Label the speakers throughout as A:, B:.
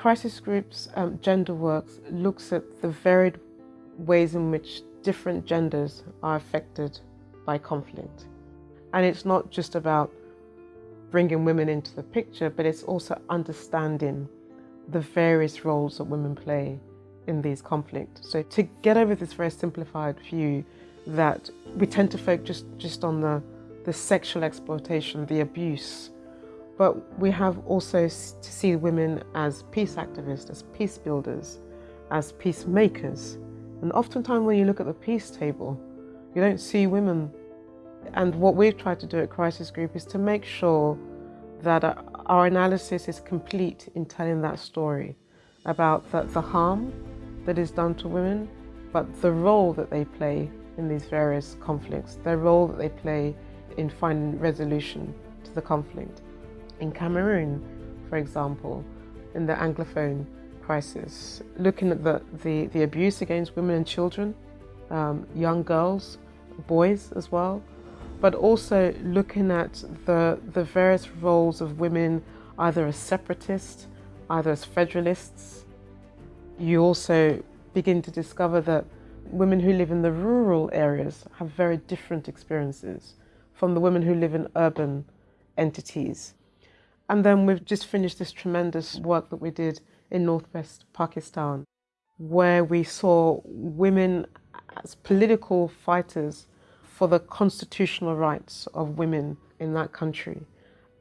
A: Crisis Group's um, Gender Works looks at the varied ways in which different genders are affected by conflict. And it's not just about bringing women into the picture, but it's also understanding the various roles that women play in these conflicts. So to get over this very simplified view that we tend to focus just, just on the, the sexual exploitation, the abuse, but we have also to see women as peace activists, as peace builders, as peacemakers. And oftentimes when you look at the peace table, you don't see women. And what we've tried to do at Crisis Group is to make sure that uh, our analysis is complete in telling that story about the, the harm that is done to women, but the role that they play in these various conflicts, their role that they play in finding resolution to the conflict. In Cameroon, for example, in the Anglophone crisis, looking at the, the, the abuse against women and children, um, young girls, boys as well, but also looking at the, the various roles of women either as separatists, either as federalists. You also begin to discover that women who live in the rural areas have very different experiences from the women who live in urban entities. And then we've just finished this tremendous work that we did in northwest Pakistan, where we saw women as political fighters for the constitutional rights of women in that country,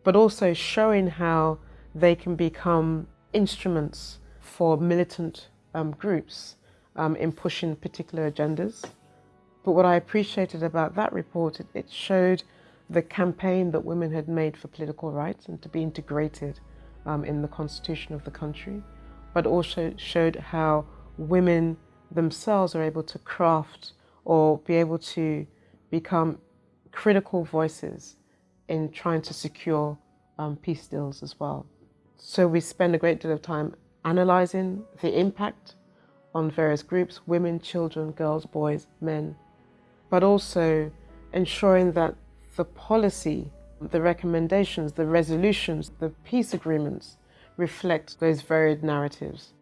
A: but also showing how they can become instruments for militant um, groups um, in pushing particular agendas. But what I appreciated about that report, it, it showed the campaign that women had made for political rights and to be integrated um, in the constitution of the country, but also showed how women themselves are able to craft or be able to become critical voices in trying to secure um, peace deals as well. So we spend a great deal of time analysing the impact on various groups, women, children, girls, boys, men, but also ensuring that the policy, the recommendations, the resolutions, the peace agreements reflect those varied narratives.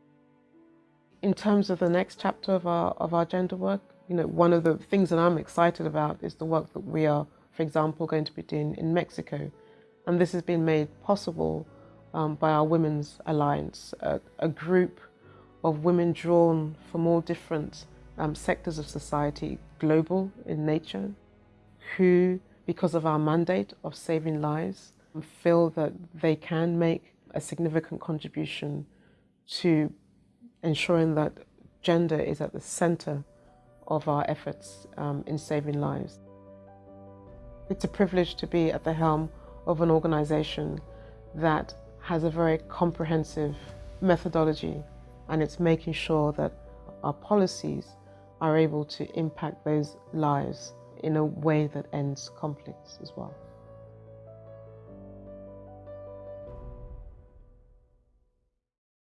A: In terms of the next chapter of our, of our gender work, you know, one of the things that I'm excited about is the work that we are, for example, going to be doing in Mexico. And this has been made possible um, by our Women's Alliance, a, a, group of women drawn from all different um, sectors of society, global in nature, who, because of our mandate of saving lives, feel that they can make a significant contribution to ensuring that gender is at the center of our efforts um, in saving lives. It's a privilege to be at the helm of an organisation that has a very comprehensive methodology and it's making sure that our policies are able to impact those lives in a way that ends conflicts as well.